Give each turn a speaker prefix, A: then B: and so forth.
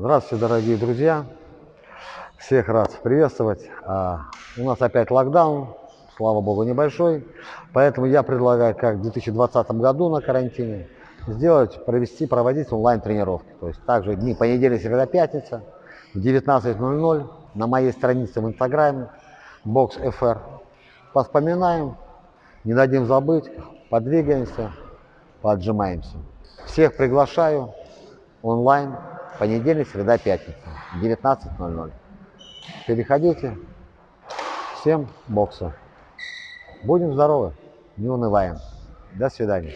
A: Здравствуйте, дорогие друзья. Всех рад приветствовать. А, у нас опять локдаун, слава богу, небольшой. Поэтому я предлагаю, как в 2020 году на карантине, сделать, провести, проводить онлайн-тренировки. То есть также дни понедельник, среда, пятница в 19.00 на моей странице в Инстаграме BoxFR. Поспоминаем, не дадим забыть, подвигаемся, поотжимаемся. Всех приглашаю онлайн понедельник, среда, пятница 19.00. Переходите. Всем бокса. Будем здоровы, не унываем. До свидания.